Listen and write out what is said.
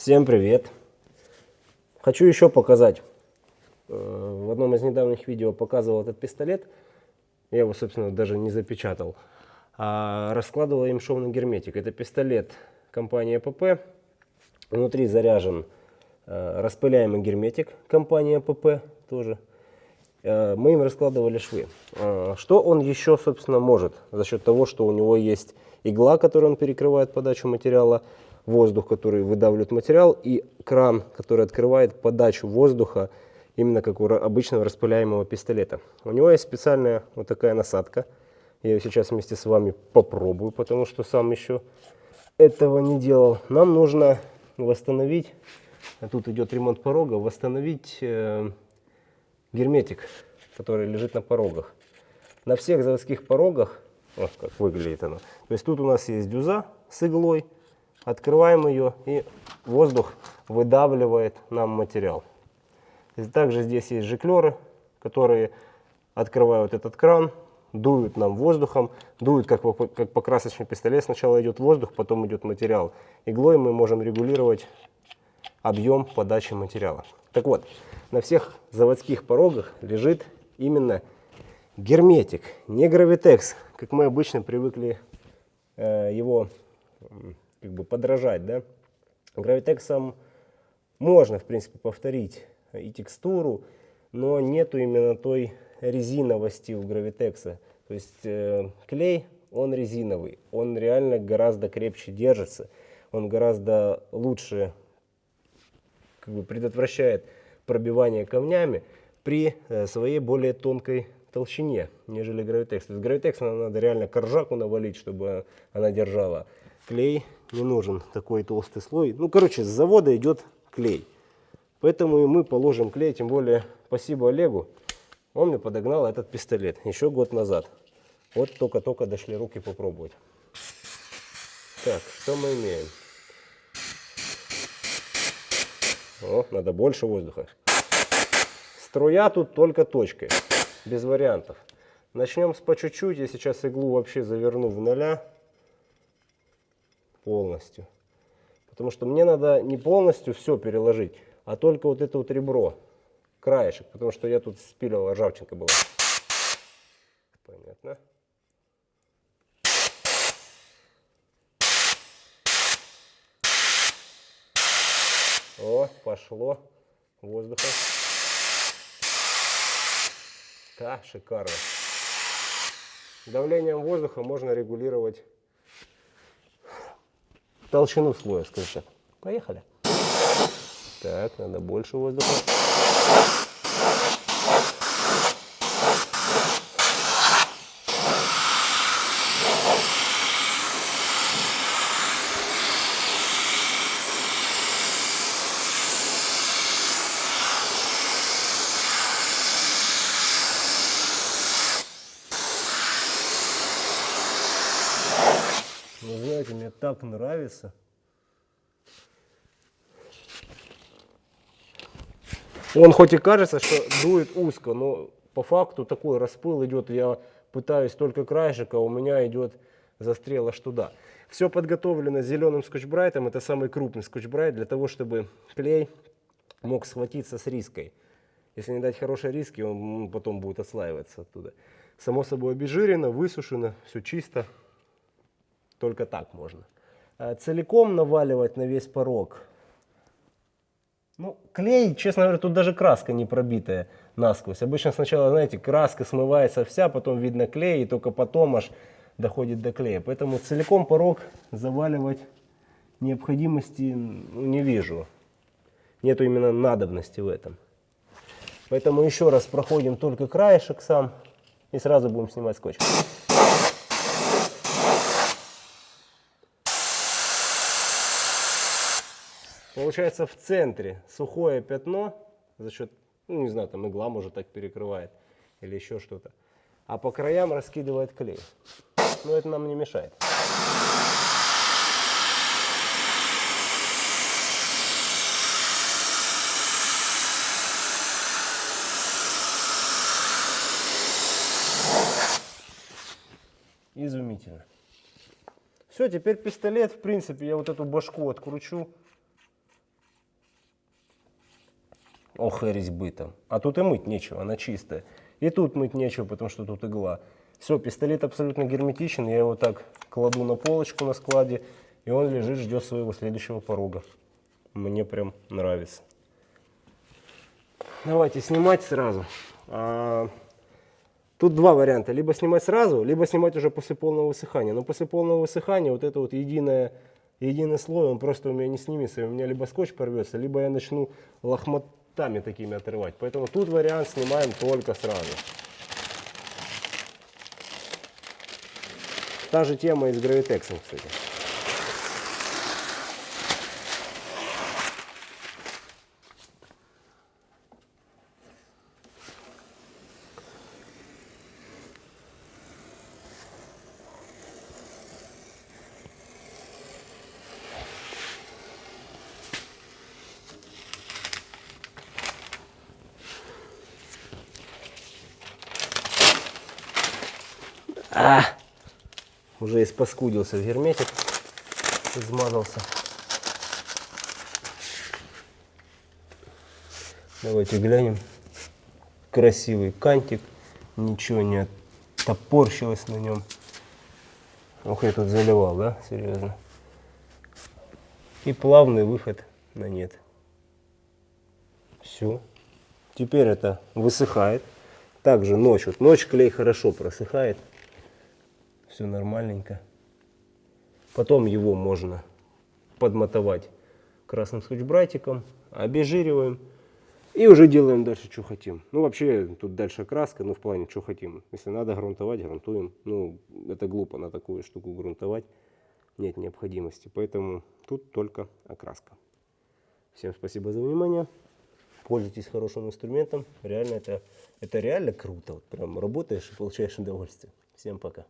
Всем привет! Хочу еще показать. Э, В одном из недавних видео показывал этот пистолет. Я его, собственно, даже не запечатал. А раскладывал им шовный герметик. Это пистолет компании АПП. Внутри заряжен э, распыляемый герметик компании АПП тоже. Э, Мы им раскладывали швы. Что он еще, собственно, может? За счет того, что у него есть игла, которой он перекрывает подачу материала, воздух, который выдавливает материал, и кран, который открывает подачу воздуха, именно как у обычного распыляемого пистолета. У него есть специальная вот такая насадка. Я ее сейчас вместе с вами попробую, потому что сам еще этого не делал. Нам нужно восстановить, а тут идет ремонт порога, восстановить э, герметик, который лежит на порогах. На всех заводских порогах, вот как выглядит оно. То есть тут у нас есть дюза с иглой, открываем ее и воздух выдавливает нам материал. Также здесь есть жиклеры, которые открывают этот кран, дуют нам воздухом, дуют как, по- как покрасочный пистолет. Сначала идет воздух, потом идет материал. Иглой мы можем регулировать объем подачи материала. Так вот, на всех заводских порогах лежит именно герметик, не гравитекс, как мы обычно привыкли э, его как бы подражать, да. Гравитексом можно, в принципе, повторить и текстуру, но нету именно той резиновости у гравитекса. То есть э, клей, он резиновый, он реально гораздо крепче держится, он гораздо лучше как бы предотвращает пробивание камнями при э, своей более тонкой толщине, нежели гравитекс. То есть гравитекс надо реально коржаку навалить, чтобы она держала. Клей не нужен такой толстый слой. Ну, короче, с завода идет клей. Поэтому и мы положим клей, тем более спасибо Олегу. Он мне подогнал этот пистолет еще год назад. Вот только-только дошли руки попробовать. Так, что мы имеем? О, надо больше воздуха. Струя тут только точкой, без вариантов. Начнем с по чуть-чуть. Я сейчас иглу вообще заверну в ноля полностью. Потому что мне надо не полностью все переложить, а только вот это вот ребро, краешек. Потому что я тут спиливал, ржавчинка была. Понятно. О, пошло воздуха. Да, шикарно. Давлением воздуха можно регулировать толщину слоя, скажем так. Поехали. Так, надо больше воздуха. Вы знаете, мне так нравится. Он хоть и кажется, что дует узко, но по факту такой распыл идет. Я пытаюсь только краешек, а у меня идет застрел аж туда. Все подготовлено зеленым скотчбрайтом. Это самый крупный скотчбрайт для того, чтобы клей мог схватиться с риской. Если не дать хорошие риски, он потом будет отслаиваться оттуда. Само собой обезжирено, высушено, все чисто. Только так можно. А Целиком наваливать на весь порог. Ну, клей, честно говоря, тут даже краска не пробитая насквозь. Обычно сначала, знаете, краска смывается вся, потом видно клей, и только потом аж доходит до клея. Поэтому целиком порог заваливать необходимости не вижу. Нету именно надобности в этом. Поэтому еще раз проходим только краешек сам и сразу будем снимать скотч. Получается в центре сухое пятно за счет, ну не знаю, там игла может так перекрывает или еще что-то. А по краям раскидывает клей. Но это нам не мешает. Изумительно. Все, теперь пистолет, в принципе, я вот эту башку откручу. Ох и резьбы там. А тут и мыть нечего, она чистая. И тут мыть нечего, потому что тут игла. Все, пистолет абсолютно герметичен, я его так кладу на полочку на складе, и он лежит, ждет своего следующего порога. Мне прям нравится. Давайте снимать сразу. А, Тут два варианта. Либо снимать сразу, либо снимать уже после полного высыхания. Но после полного высыхания вот это вот единое, единый слой, он просто у меня не снимется. У меня либо скотч порвется, либо я начну лохмотами такими отрывать. Поэтому тут вариант снимаем только сразу. Та же тема и с гравитексом, кстати. А, уже испаскудился герметик, измазался. Давайте глянем. Красивый кантик, ничего не топорщилось на нем. Ох, я тут заливал, да, серьезно. И плавный выход на нет. Все. Теперь это высыхает. Также ночь. Вот ночь клей хорошо просыхает. Все нормальненько. Потом его можно подмотовать красным скотч-братиком, обезжириваем и уже делаем дальше, что хотим. Ну, вообще, тут дальше краска, ну, в плане, что хотим. Если надо грунтовать, грунтуем. Ну, это глупо на такую штуку грунтовать. Нет необходимости. Поэтому тут только окраска. Всем спасибо за внимание. Пользуйтесь хорошим инструментом. Реально это, это реально круто. Вот прям работаешь и получаешь удовольствие. Всем пока.